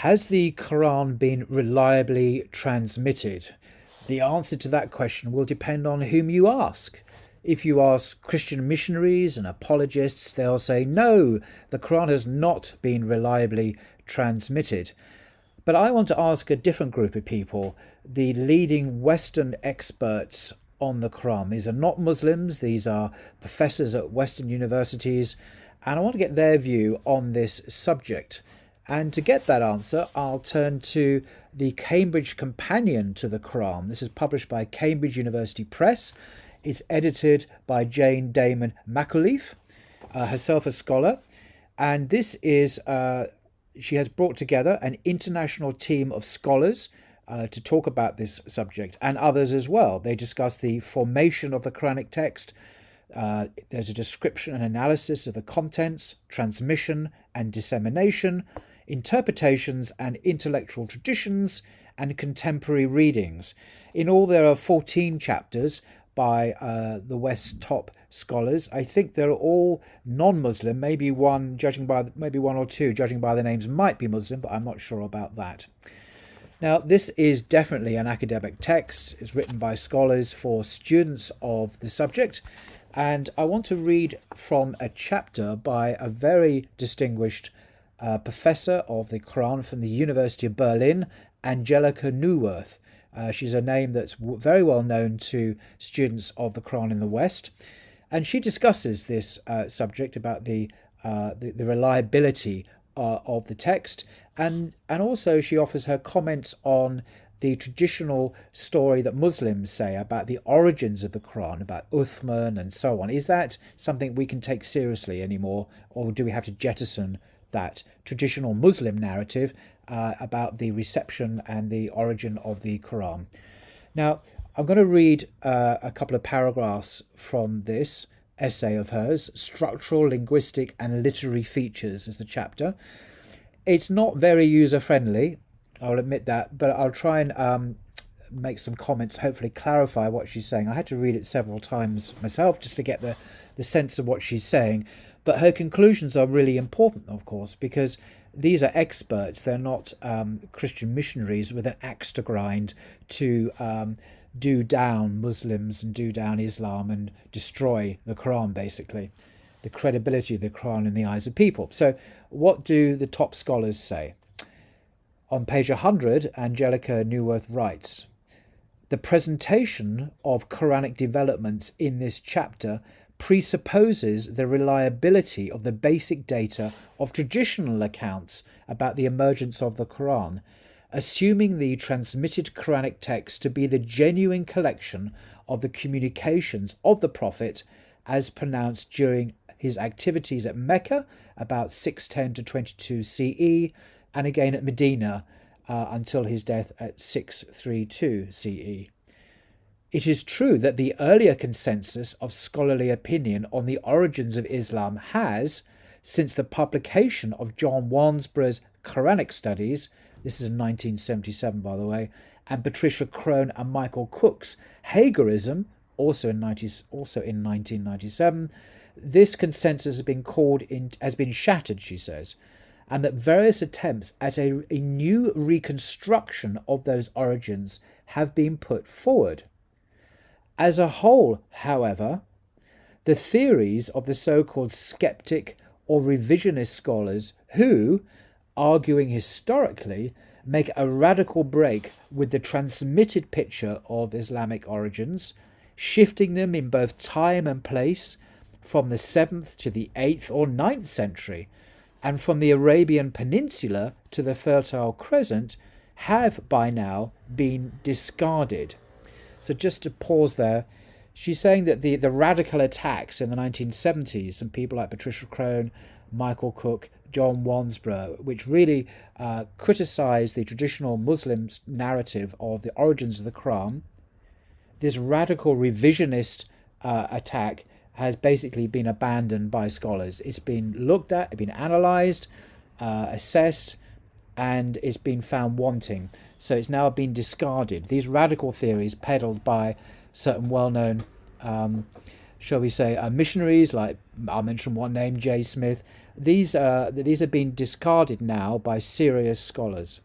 Has the Quran been reliably transmitted? The answer to that question will depend on whom you ask. If you ask Christian missionaries and apologists, they'll say, no, the Quran has not been reliably transmitted. But I want to ask a different group of people, the leading Western experts on the Quran. These are not Muslims, these are professors at Western universities, and I want to get their view on this subject. And to get that answer, I'll turn to the Cambridge Companion to the Quran. This is published by Cambridge University Press. It's edited by Jane Dammen McAuliffe, uh, herself a scholar. And this is, uh, she has brought together an international team of scholars uh, to talk about this subject and others as well. They discuss the formation of the Quranic text. Uh, there's a description and analysis of the contents, transmission and dissemination, interpretations and intellectual traditions, and contemporary readings. In all, there are 14 chapters by uh, the West top scholars. I think they're all non-Muslim. Maybe one, judging by maybe one or two, judging by the names, might be Muslim, but I'm not sure about that. Now, this is definitely an academic text. It's written by scholars for students of the subject. And I want to read from a chapter by a very distinguished uh, professor of the Quran from the University of Berlin, Angelika Neuwirth. Uh, she's a name that's very well known to students of the Quran in the West. And she discusses this uh, subject about the, uh, the, the, reliability uh, of the text. And, and also she offers her comments on the traditional story that Muslims say about the origins of the Quran, about Uthman and so on. Is that something we can take seriously anymore, or do we have to jettison that traditional Muslim narrative uh, about the reception and the origin of the Quran. Now, I'm going to read uh, a couple of paragraphs from this essay of hers, Structural, Linguistic and Literary Features is the chapter. It's not very user-friendly, I'll admit that, but I'll try and um, make some comments, hopefully clarify what she's saying. I had to read it several times myself just to get the, the sense of what she's saying. But her conclusions are really important, of course, because these are experts. They're not um, Christian missionaries with an axe to grind to um, do down Muslims and do down Islam and destroy the Quran, basically, the credibility of the Quran in the eyes of people. So, what do the top scholars say? On page 100, Angelika Neuwirth writes, the presentation of Quranic developments in this chapter presupposes the reliability of the basic data of traditional accounts about the emergence of the Quran, assuming the transmitted Quranic text to be the genuine collection of the communications of the Prophet as pronounced during his activities at Mecca about 610 to 22 CE and again at Medina uh, until his death at 632 CE. It is true that the earlier consensus of scholarly opinion on the origins of Islam has, since the publication of John Wansbrough's Quranic Studies, this is in 1977 by the way, and Patricia Crone and Michael Cook's Hagarism, also in, 90, also in 1997, this consensus has been called in, has been shattered, she says, and that various attempts at a, a new reconstruction of those origins have been put forward. As a whole, however, the theories of the so-called skeptic or revisionist scholars who, arguing historically, make a radical break with the transmitted picture of Islamic origins, shifting them in both time and place from the 7th to the 8th or 9th century, and from the Arabian Peninsula to the Fertile Crescent, have by now been discarded. So just to pause there, she's saying that the, the radical attacks in the 1970s and people like Patricia Crone, Michael Cook, John Wansbrough, which really uh, criticised the traditional Muslim narrative of the origins of the Quran, this radical revisionist uh, attack has basically been abandoned by scholars. It's been looked at, it's been analysed, uh, assessed, and it's been found wanting. So it's now been discarded. These radical theories peddled by certain well-known um, shall we say, uh, missionaries, like I'll mention one name, Jay Smith, these, uh, these have been discarded now by serious scholars.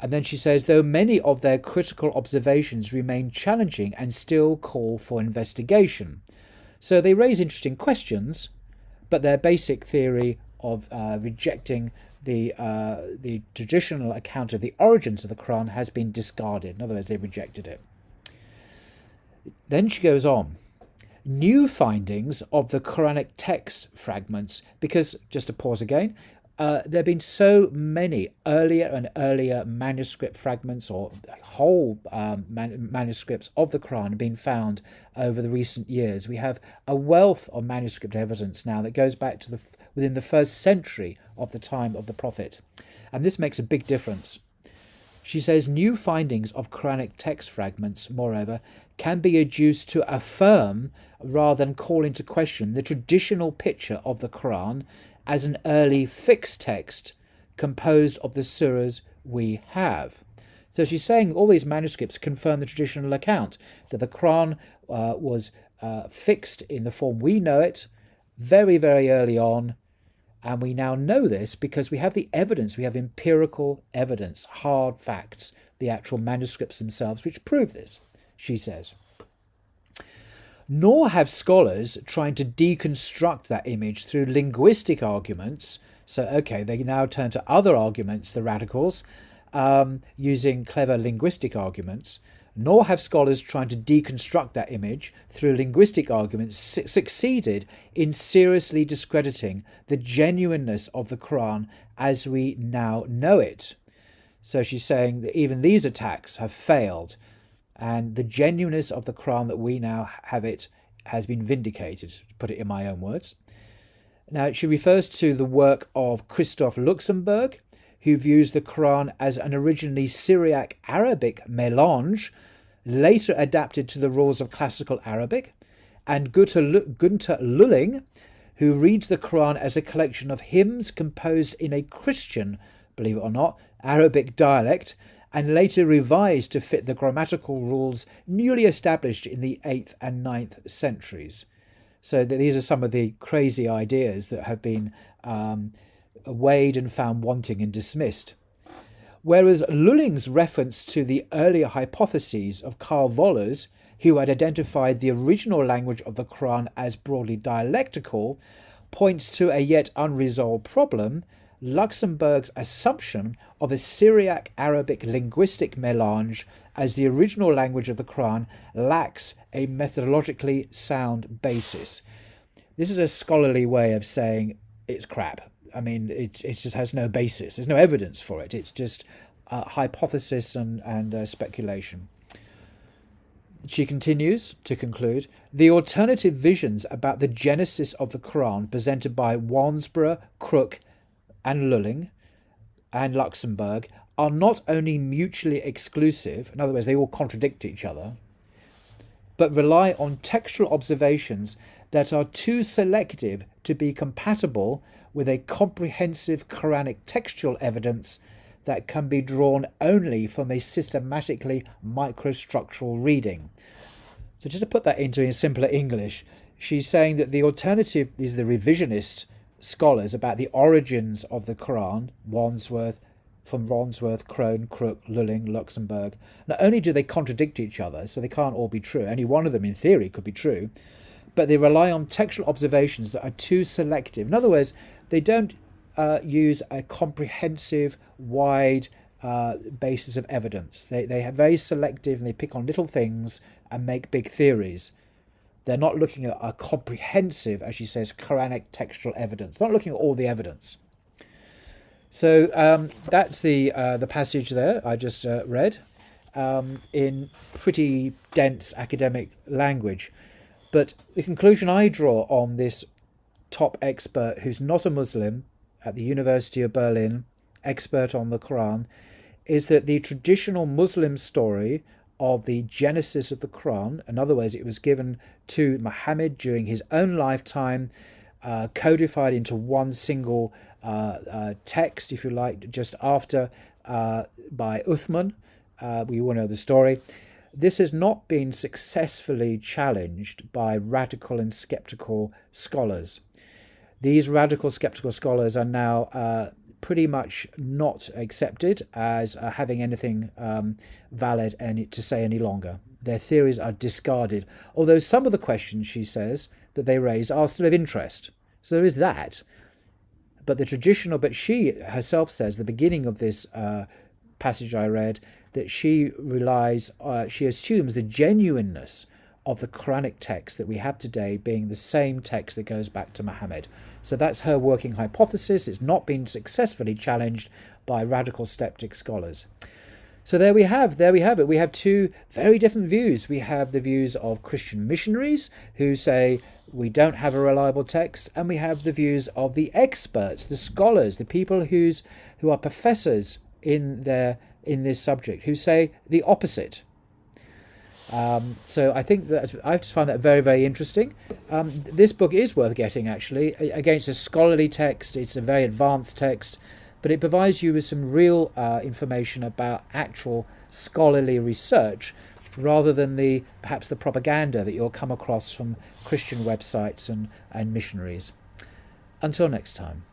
And then she says, though many of their critical observations remain challenging and still call for investigation. So they raise interesting questions, but their basic theory of uh, rejecting the uh, the traditional account of the origins of the Quran has been discarded. In other words, they rejected it. Then she goes on. New findings of the Quranic text fragments, because just to pause again, uh, there have been so many earlier and earlier manuscript fragments or whole um, man manuscripts of the Quran being found over the recent years. We have a wealth of manuscript evidence now that goes back to the within the first century of the time of the Prophet, and this makes a big difference. She says new findings of Quranic text fragments, moreover, can be adduced to affirm rather than call into question the traditional picture of the Quran as an early fixed text composed of the surahs we have. So she's saying all these manuscripts confirm the traditional account that the Quran uh, was uh, fixed in the form we know it very, very early on. And we now know this because we have the evidence, we have empirical evidence, hard facts, the actual manuscripts themselves, which prove this, she says nor have scholars trying to deconstruct that image through linguistic arguments. So, okay, they now turn to other arguments, the radicals, um, using clever linguistic arguments. Nor have scholars trying to deconstruct that image through linguistic arguments su succeeded in seriously discrediting the genuineness of the Quran as we now know it. So she's saying that even these attacks have failed and the genuineness of the Quran that we now have it has been vindicated, to put it in my own words. Now, she refers to the work of Christoph Luxenberg, who views the Quran as an originally Syriac Arabic melange, later adapted to the rules of classical Arabic, and Günter Lüling, who reads the Quran as a collection of hymns composed in a Christian, believe it or not, Arabic dialect, and later revised to fit the grammatical rules newly established in the 8th and 9th centuries. So these are some of the crazy ideas that have been um, weighed and found wanting and dismissed. Whereas Lüling's reference to the earlier hypotheses of Karl Vollers, who had identified the original language of the Quran as broadly dialectical, points to a yet unresolved problem Luxenberg's assumption of a Syriac Arabic linguistic melange as the original language of the Quran lacks a methodologically sound basis. This is a scholarly way of saying it's crap. I mean, it, it just has no basis. There's no evidence for it. It's just hypothesis and, and speculation. She continues to conclude the alternative visions about the genesis of the Quran presented by Wansbrough, Crook, and Lüling and Luxenberg are not only mutually exclusive, in other words, they all contradict each other, but rely on textual observations that are too selective to be compatible with a comprehensive Quranic textual evidence that can be drawn only from a systematically microstructural reading. So just to put that into in simpler English, she's saying that the alternative is the revisionist scholars about the origins of the Quran, Wandsworth, from Wandsworth, Crone, Crook, Lüling, Luxenberg. not only do they contradict each other, so they can't all be true, any one of them in theory could be true, but they rely on textual observations that are too selective. In other words, they don't uh, use a comprehensive, wide uh, basis of evidence. They, they are very selective and they pick on little things and make big theories. They're not looking at a comprehensive, as she says, Quranic textual evidence. They're not looking at all the evidence. So um, that's the uh, the passage there I just uh, read um, in pretty dense academic language. But the conclusion I draw on this top expert who's not a Muslim at the University of Berlin, expert on the Quran, is that the traditional Muslim story of the genesis of the Quran. In other words, it was given to Muhammad during his own lifetime, uh, codified into one single uh, uh, text, if you like, just after uh, by Uthman. We all know the story. this has not been successfully challenged by radical and skeptical scholars. These radical skeptical scholars are now pretty much not accepted as uh, having anything um, valid any, to say any longer. Their theories are discarded, although some of the questions, she says, that they raise are still of interest. So there is that. But the traditional, but she herself says, the beginning of this uh, passage I read, that she relies, uh, she assumes the genuineness of the Quranic text that we have today being the same text that goes back to Muhammad. So that's her working hypothesis. It's not been successfully challenged by radical skeptic scholars. So there we have, there we have it. We have two very different views. We have the views of Christian missionaries who say we don't have a reliable text, and we have the views of the experts, the scholars, the people who's who are professors in their in this subject who say the opposite. Um, so I think that I just find that very, very interesting. Um, this book is worth getting actually against a scholarly text. It's a very advanced text, but it provides you with some real uh, information about actual scholarly research rather than the perhaps the propaganda that you'll come across from Christian websites and, and missionaries. Until next time.